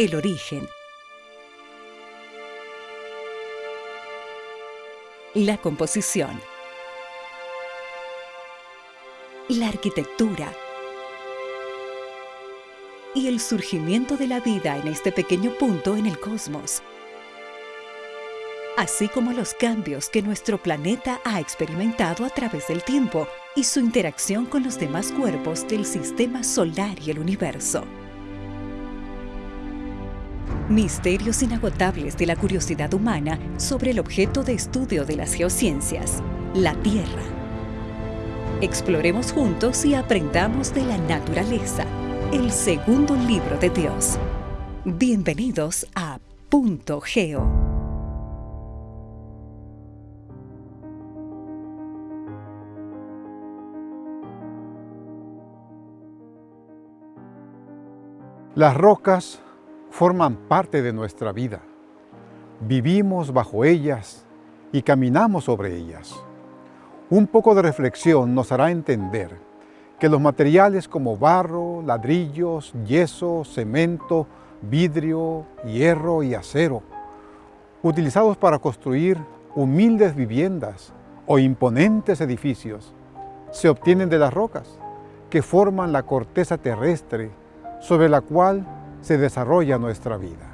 el origen, la composición, la arquitectura. Y el surgimiento de la vida en este pequeño punto en el cosmos, así como los cambios que nuestro planeta ha experimentado a través del tiempo y su interacción con los demás cuerpos del sistema solar y el universo. Misterios inagotables de la curiosidad humana sobre el objeto de estudio de las geociencias, la Tierra. Exploremos juntos y aprendamos de la naturaleza, el segundo libro de Dios. Bienvenidos a Punto Geo. Las rocas forman parte de nuestra vida. Vivimos bajo ellas y caminamos sobre ellas. Un poco de reflexión nos hará entender que los materiales como barro, ladrillos, yeso, cemento, vidrio, hierro y acero, utilizados para construir humildes viviendas o imponentes edificios, se obtienen de las rocas que forman la corteza terrestre sobre la cual se desarrolla nuestra vida.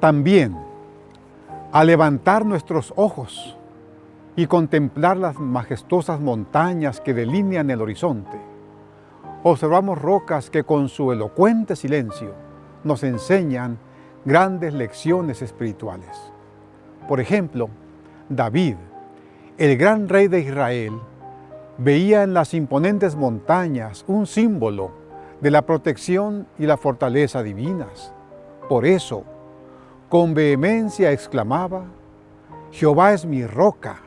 También, al levantar nuestros ojos y contemplar las majestuosas montañas que delinean el horizonte, observamos rocas que con su elocuente silencio nos enseñan grandes lecciones espirituales. Por ejemplo, David, el gran rey de Israel, veía en las imponentes montañas un símbolo de la protección y la fortaleza divinas. Por eso, con vehemencia exclamaba, Jehová es mi roca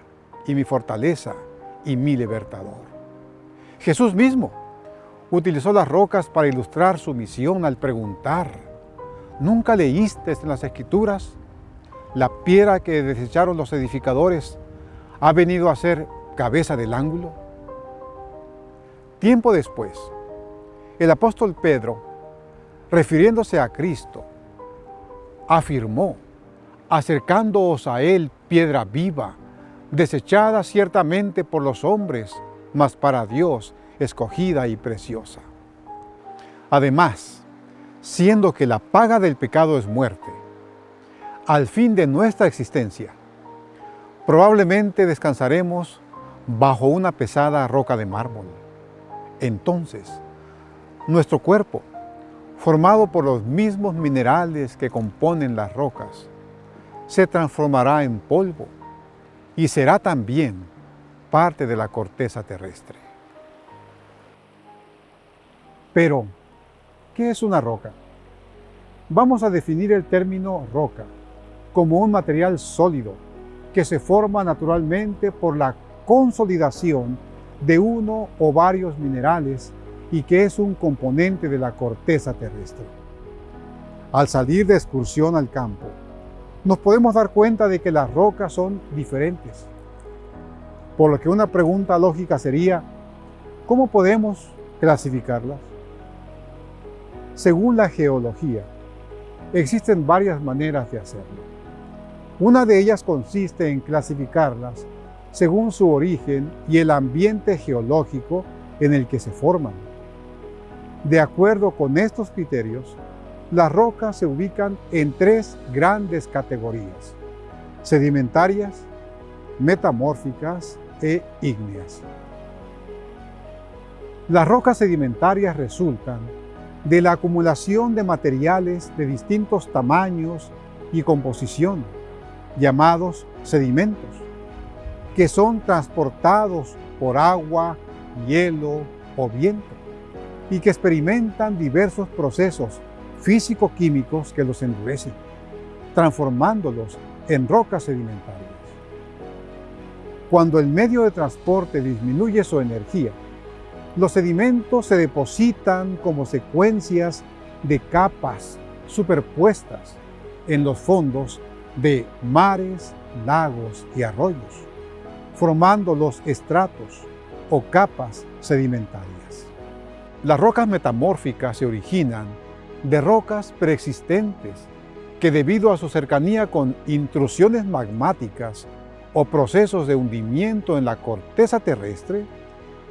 y mi fortaleza y mi libertador. Jesús mismo utilizó las rocas para ilustrar su misión al preguntar, ¿nunca leíste en las Escrituras? La piedra que desecharon los edificadores ha venido a ser cabeza del ángulo. Tiempo después, el apóstol Pedro, refiriéndose a Cristo, afirmó, acercándoos a Él piedra viva, desechada ciertamente por los hombres, mas para Dios escogida y preciosa. Además, siendo que la paga del pecado es muerte, al fin de nuestra existencia, probablemente descansaremos bajo una pesada roca de mármol. Entonces, nuestro cuerpo, formado por los mismos minerales que componen las rocas, se transformará en polvo y será también parte de la corteza terrestre. Pero, ¿qué es una roca? Vamos a definir el término roca como un material sólido que se forma naturalmente por la consolidación de uno o varios minerales y que es un componente de la corteza terrestre. Al salir de excursión al campo, nos podemos dar cuenta de que las rocas son diferentes. Por lo que una pregunta lógica sería, ¿cómo podemos clasificarlas? Según la geología, existen varias maneras de hacerlo. Una de ellas consiste en clasificarlas según su origen y el ambiente geológico en el que se forman. De acuerdo con estos criterios, las rocas se ubican en tres grandes categorías, sedimentarias, metamórficas e ígneas. Las rocas sedimentarias resultan de la acumulación de materiales de distintos tamaños y composición, llamados sedimentos, que son transportados por agua, hielo o viento y que experimentan diversos procesos físico-químicos que los endurecen, transformándolos en rocas sedimentarias. Cuando el medio de transporte disminuye su energía, los sedimentos se depositan como secuencias de capas superpuestas en los fondos de mares, lagos y arroyos, formando los estratos o capas sedimentarias. Las rocas metamórficas se originan de rocas preexistentes que debido a su cercanía con intrusiones magmáticas o procesos de hundimiento en la corteza terrestre,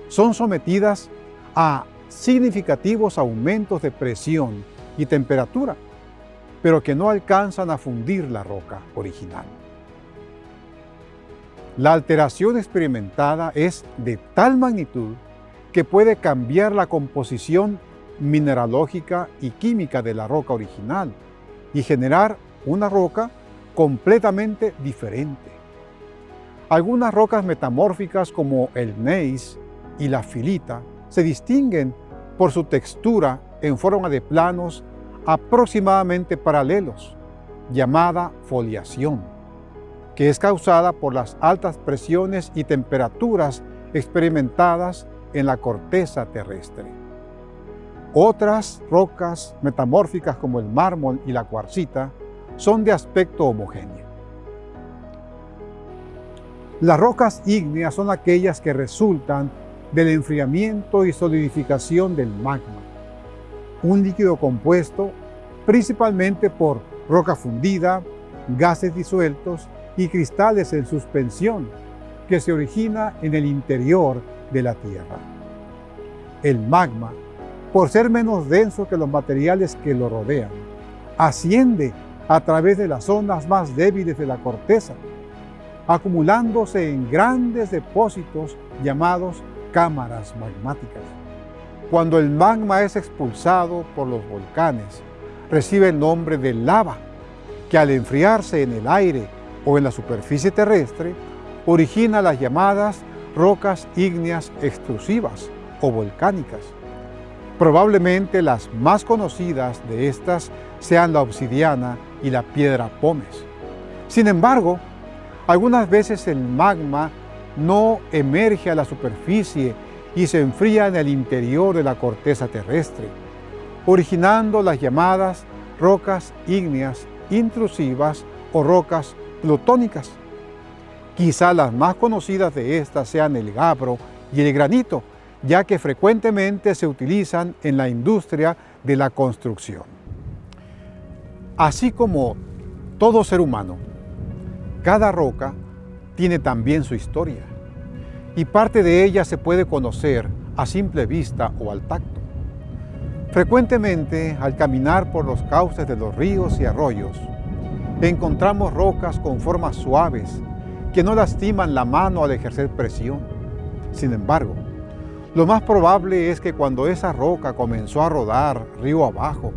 son sometidas a significativos aumentos de presión y temperatura, pero que no alcanzan a fundir la roca original. La alteración experimentada es de tal magnitud que puede cambiar la composición mineralógica y química de la roca original y generar una roca completamente diferente. Algunas rocas metamórficas como el gneiss y la filita se distinguen por su textura en forma de planos aproximadamente paralelos, llamada foliación, que es causada por las altas presiones y temperaturas experimentadas en la corteza terrestre. Otras rocas metamórficas como el mármol y la cuarcita son de aspecto homogéneo. Las rocas ígneas son aquellas que resultan del enfriamiento y solidificación del magma, un líquido compuesto principalmente por roca fundida, gases disueltos y cristales en suspensión que se origina en el interior de la Tierra. El magma, por ser menos denso que los materiales que lo rodean, asciende a través de las zonas más débiles de la corteza, acumulándose en grandes depósitos llamados cámaras magmáticas. Cuando el magma es expulsado por los volcanes, recibe el nombre de lava, que al enfriarse en el aire o en la superficie terrestre, origina las llamadas rocas ígneas extrusivas o volcánicas. Probablemente las más conocidas de estas sean la obsidiana y la piedra pómez. Sin embargo, algunas veces el magma no emerge a la superficie y se enfría en el interior de la corteza terrestre, originando las llamadas rocas ígneas intrusivas o rocas plutónicas. Quizá las más conocidas de estas sean el gabro y el granito, ya que frecuentemente se utilizan en la industria de la construcción. Así como todo ser humano, cada roca tiene también su historia, y parte de ella se puede conocer a simple vista o al tacto. Frecuentemente, al caminar por los cauces de los ríos y arroyos, encontramos rocas con formas suaves que no lastiman la mano al ejercer presión. Sin embargo, lo más probable es que cuando esa roca comenzó a rodar río abajo,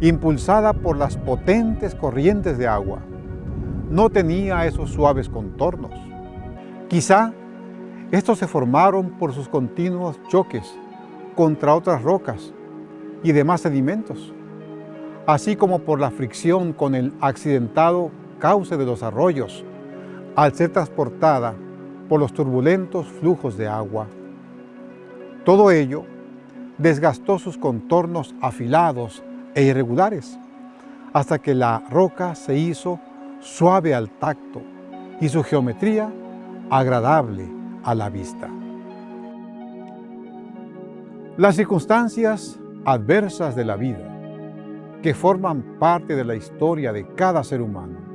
impulsada por las potentes corrientes de agua, no tenía esos suaves contornos. Quizá estos se formaron por sus continuos choques contra otras rocas y demás sedimentos, así como por la fricción con el accidentado cauce de los arroyos al ser transportada por los turbulentos flujos de agua. Todo ello desgastó sus contornos afilados e irregulares, hasta que la roca se hizo suave al tacto y su geometría agradable a la vista. Las circunstancias adversas de la vida, que forman parte de la historia de cada ser humano,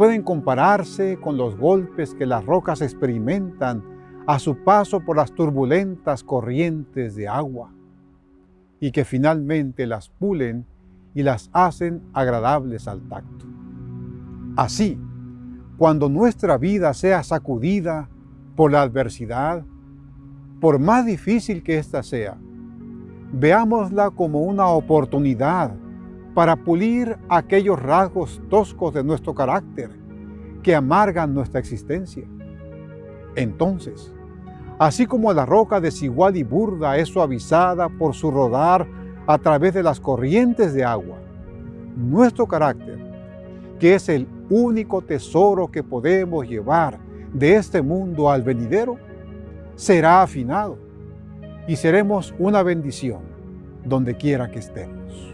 pueden compararse con los golpes que las rocas experimentan a su paso por las turbulentas corrientes de agua y que finalmente las pulen y las hacen agradables al tacto. Así, cuando nuestra vida sea sacudida por la adversidad, por más difícil que ésta sea, veámosla como una oportunidad para pulir aquellos rasgos toscos de nuestro carácter que amargan nuestra existencia. Entonces, así como la roca desigual y burda es suavizada por su rodar a través de las corrientes de agua, nuestro carácter, que es el único tesoro que podemos llevar de este mundo al venidero, será afinado y seremos una bendición donde quiera que estemos.